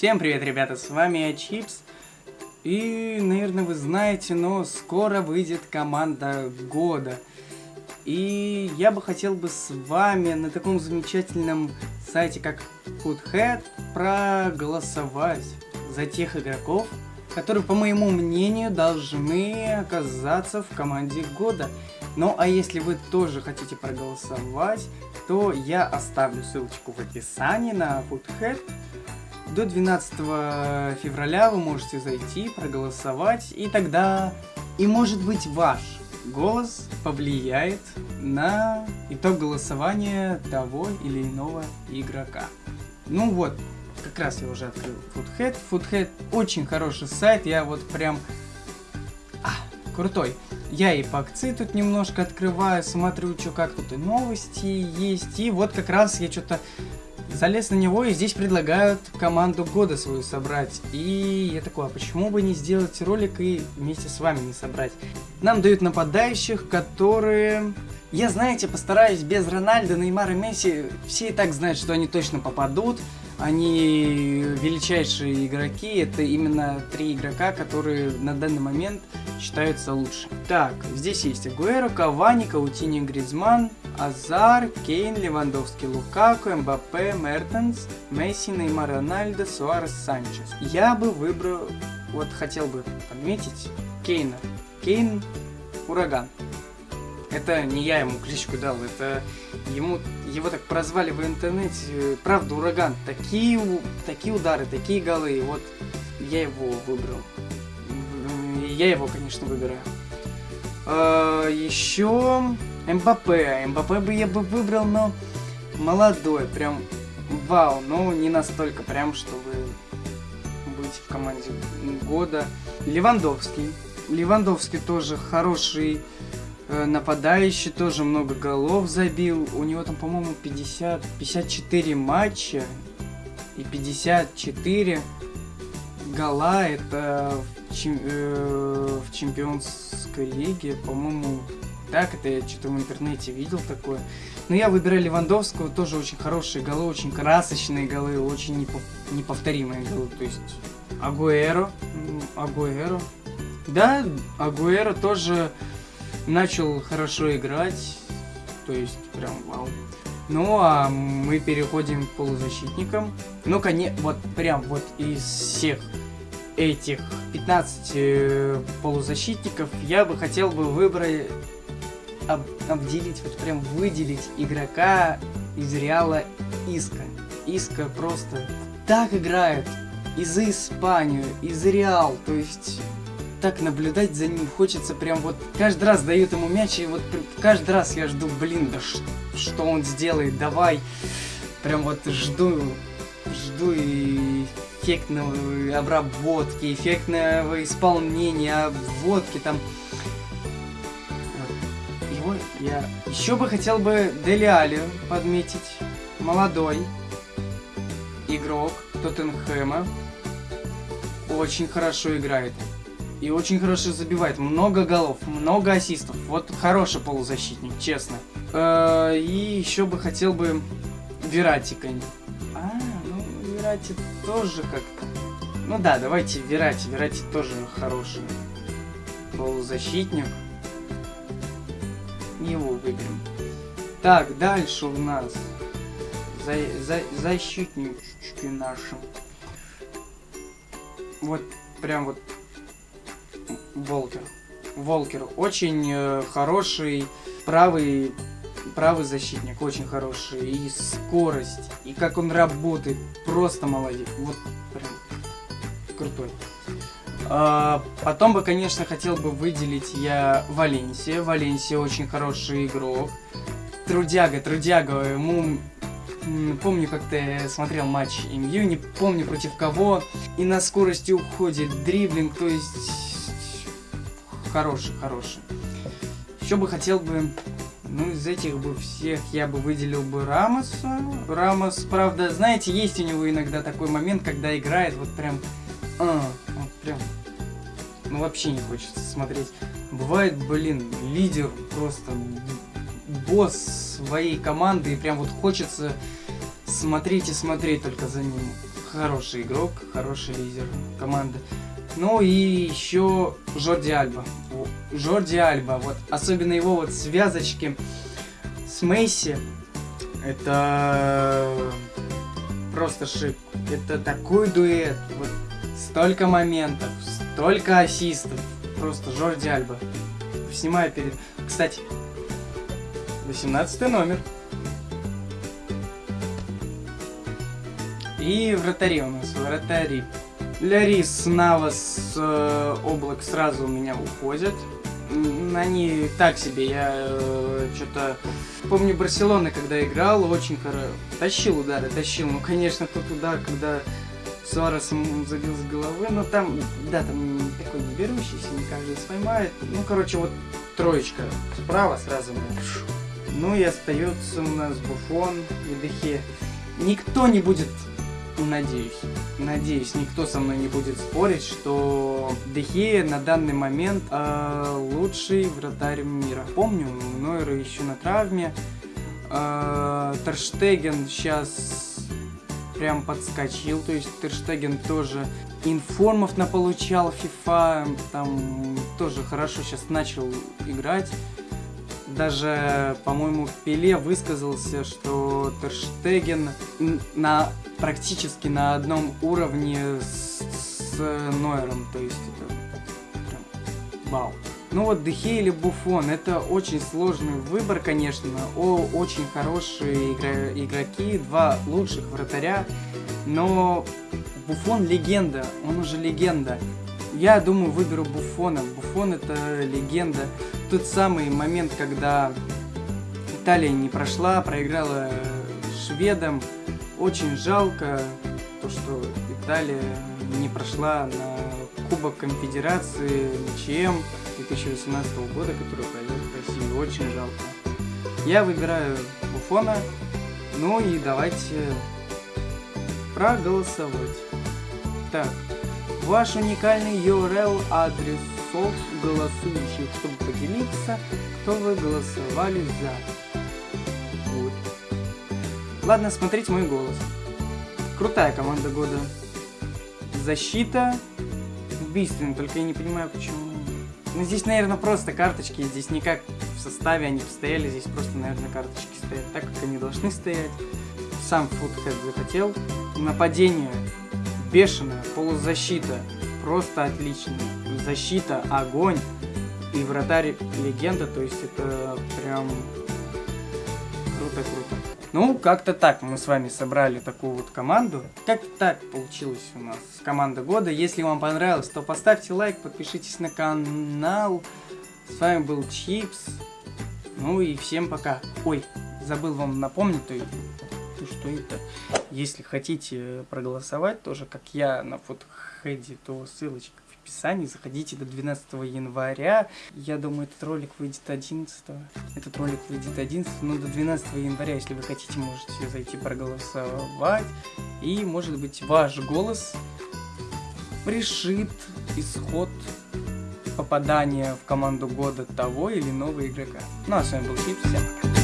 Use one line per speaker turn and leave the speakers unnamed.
Всем привет, ребята, с вами Чипс. И, наверное, вы знаете, но скоро выйдет команда года. И я бы хотел бы с вами на таком замечательном сайте, как Foodhead, проголосовать за тех игроков, которые, по моему мнению, должны оказаться в команде года. Ну а если вы тоже хотите проголосовать, то я оставлю ссылочку в описании на Foodhead. До 12 февраля вы можете зайти, проголосовать, и тогда, и может быть ваш голос повлияет на итог голосования того или иного игрока. Ну вот, как раз я уже открыл Foodhead. Foodhead очень хороший сайт, я вот прям... А, крутой. Я и по акции тут немножко открываю, смотрю, что как тут и новости есть. И вот как раз я что-то залез на него, и здесь предлагают команду года свою собрать. И я такой, а почему бы не сделать ролик и вместе с вами не собрать? Нам дают нападающих, которые... Я, знаете, постараюсь без Рональда, Неймара, Месси. Все и так знают, что они точно попадут они величайшие игроки, это именно три игрока, которые на данный момент считаются лучше. Так, здесь есть Агуэро, Кавани, Каутини, Гризман, Азар, Кейн, Левандовский, Лукаку, Мбаппе, Мертенс, Месси, Неймар, Рональдо, Суарес, Санчес. Я бы выбрал, вот хотел бы отметить Кейна. Кейн, Ураган. Это не я ему кличку дал, это ему его так прозвали в интернете. Правда, ураган. Такие, такие удары, такие голы. Вот я его выбрал. Я его, конечно, выбираю. А, еще МБП. МБП бы я бы выбрал, но молодой. Прям вау. Но не настолько прям, чтобы быть в команде года. Левандовский. Левандовский тоже хороший Э, нападающий тоже много голов забил. У него там, по-моему, 50, 54 матча и 54 гола. Это в, чем, э, в чемпионской лиге, по-моему, так это я что-то в интернете видел такое. Но я выбираю Левандовского, тоже очень хорошие голы, очень красочные голы, очень непов неповторимые голы. То есть Агуэро, Агуэро. Да, Агуэро тоже начал хорошо играть, то есть прям вау. Ну, а мы переходим к полузащитникам. Ну, конечно, вот прям вот из всех этих 15 э, полузащитников я бы хотел бы выбрать, об, обделить, вот прям выделить игрока из Реала Иска. Иска просто так играет из Испанию, из Реал, то есть так наблюдать за ним хочется прям вот каждый раз дают ему мяч и вот каждый раз я жду блин да что он сделает? Давай! Прям вот жду жду эффектной обработки эффектного исполнения обводки там его я еще бы хотел бы Дели подметить молодой игрок Тоттенхэма очень хорошо играет и очень хорошо забивает. Много голов, много ассистов. Вот хороший полузащитник, честно. Э, и еще бы хотел бы Вератика. А, ну, Верати тоже как-то... Ну да, давайте Верати. Верати тоже хороший полузащитник. Его выберем. Так, дальше у нас за, за, защитнички наши. Вот, прям вот Волкер. Волкер очень э, хороший правый правый защитник, очень хороший. И скорость, и как он работает, просто молодец. Вот прям крутой. А, потом бы, конечно, хотел бы выделить я Валенсия. Валенсия очень хороший игрок. Трудяга, трудяга, ему помню, как ты смотрел матч МЮ, не помню против кого, и на скорости уходит дриблинг, то есть хороший, хороший. Еще бы хотел бы, ну, из этих бы всех я бы выделил бы Рамоса. Рамос, правда, знаете, есть у него иногда такой момент, когда играет вот прям, а, вот прям, ну, вообще не хочется смотреть. Бывает, блин, лидер просто босс своей команды, и прям вот хочется смотреть и смотреть только за ним. хороший игрок, хороший лидер команды. Ну и еще Жорди Альба. Жорди Альба, вот особенно его вот связочки с Мейси, это просто шик. Это такой дуэт, вот столько моментов, столько ассистов. Просто Жорди Альба. Снимаю перед... Кстати, 18 номер. И вратари у нас, вратари. Лярис, Навас, э, Облак сразу у меня уходят. Они так себе, я э, что-то... Помню Барселона, когда играл, очень хорошо. Тащил удары, тащил. Ну, конечно, тот удар, когда Суарес забил с головы, но там, да, там такой не берущийся, не каждый поймает. Ну, короче, вот троечка справа сразу. Ну и остается у нас Буфон и Дехе. Никто не будет надеюсь, надеюсь, никто со мной не будет спорить, что Дехея на данный момент э, лучший вратарь мира. Помню, Нойер еще на травме. Э, Терштеген сейчас прям подскочил, то есть Терштеген тоже информов наполучал FIFA, там тоже хорошо сейчас начал играть. Даже, по-моему, Пеле высказался, что Терштеген на, практически на одном уровне с, с Нойером. То есть это прям вау. Ну вот Дехе или Буфон, это очень сложный выбор, конечно. О, очень хорошие игра игроки, два лучших вратаря. Но Буфон легенда, он уже легенда. Я думаю, выберу Буфона. Буфон это легенда тот самый момент, когда Италия не прошла, проиграла шведам. Очень жалко то, что Италия не прошла на Кубок Конфедерации ЧМ 2018 года, который пройдет в России. Очень жалко. Я выбираю Буфона. Ну и давайте проголосовать. Так, ваш уникальный URL адрес голосов голосующих, чтобы поделиться, кто вы голосовали за. Вот. Ладно, смотрите мой голос. Крутая команда года. Защита убийственная, только я не понимаю почему. Ну здесь, наверное, просто карточки, здесь никак в составе они постояли, здесь просто, наверное, карточки стоят так, как они должны стоять. Сам футхэт захотел. Нападение бешеное, полузащита просто отлично. Защита, огонь и вратарь легенда, то есть это прям круто-круто. Ну, как-то так мы с вами собрали такую вот команду. Как-то так получилось у нас команда года. Если вам понравилось, то поставьте лайк, подпишитесь на канал. С вами был Чипс. Ну и всем пока. Ой, забыл вам напомнить, то, то что это. Если хотите проголосовать, тоже как я на фотохеде, то ссылочка описании. Заходите до 12 января. Я думаю, этот ролик выйдет 11. Этот ролик выйдет 11, но до 12 января, если вы хотите, можете зайти проголосовать. И, может быть, ваш голос решит исход попадания в команду года того или иного игрока. Ну а с вами был Чип, всем пока.